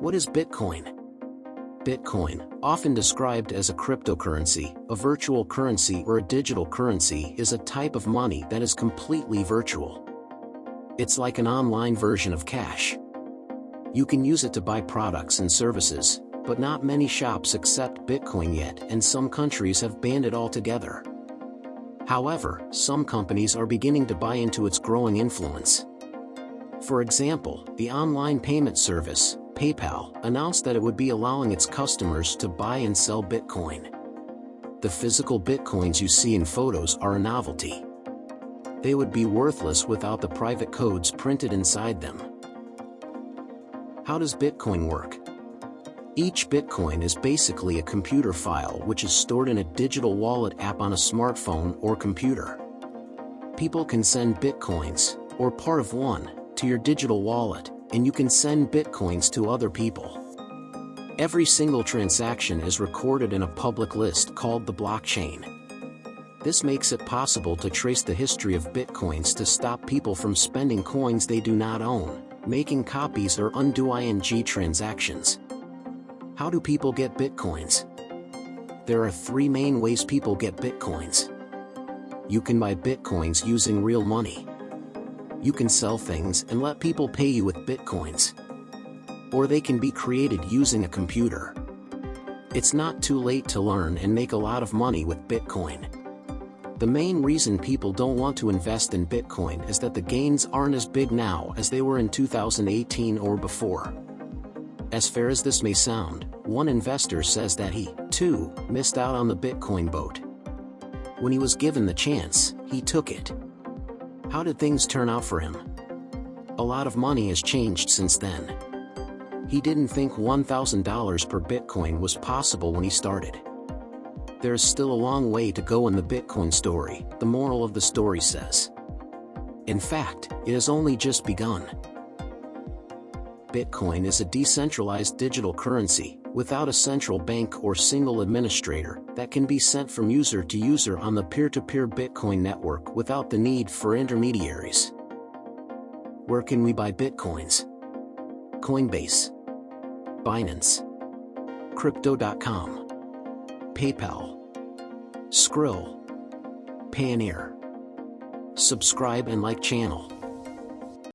What is Bitcoin? Bitcoin, often described as a cryptocurrency, a virtual currency or a digital currency is a type of money that is completely virtual. It's like an online version of cash. You can use it to buy products and services, but not many shops accept Bitcoin yet and some countries have banned it altogether. However, some companies are beginning to buy into its growing influence. For example, the online payment service, PayPal, announced that it would be allowing its customers to buy and sell Bitcoin. The physical Bitcoins you see in photos are a novelty. They would be worthless without the private codes printed inside them. How does Bitcoin work? Each Bitcoin is basically a computer file which is stored in a digital wallet app on a smartphone or computer. People can send Bitcoins, or part of one, to your digital wallet, and you can send Bitcoins to other people. Every single transaction is recorded in a public list called the blockchain. This makes it possible to trace the history of Bitcoins to stop people from spending coins they do not own, making copies or undue ING transactions. How do people get bitcoins? There are three main ways people get bitcoins. You can buy bitcoins using real money. You can sell things and let people pay you with bitcoins. Or they can be created using a computer. It's not too late to learn and make a lot of money with Bitcoin. The main reason people don't want to invest in Bitcoin is that the gains aren't as big now as they were in 2018 or before. As fair as this may sound, one investor says that he, too, missed out on the Bitcoin boat. When he was given the chance, he took it. How did things turn out for him? A lot of money has changed since then. He didn't think $1,000 per Bitcoin was possible when he started. There is still a long way to go in the Bitcoin story, the moral of the story says. In fact, it has only just begun. Bitcoin is a decentralized digital currency, without a central bank or single administrator, that can be sent from user to user on the peer-to-peer -peer Bitcoin network without the need for intermediaries. Where can we buy Bitcoins? Coinbase, Binance, Crypto.com, PayPal, Skrill, Payoneer. Subscribe and like channel.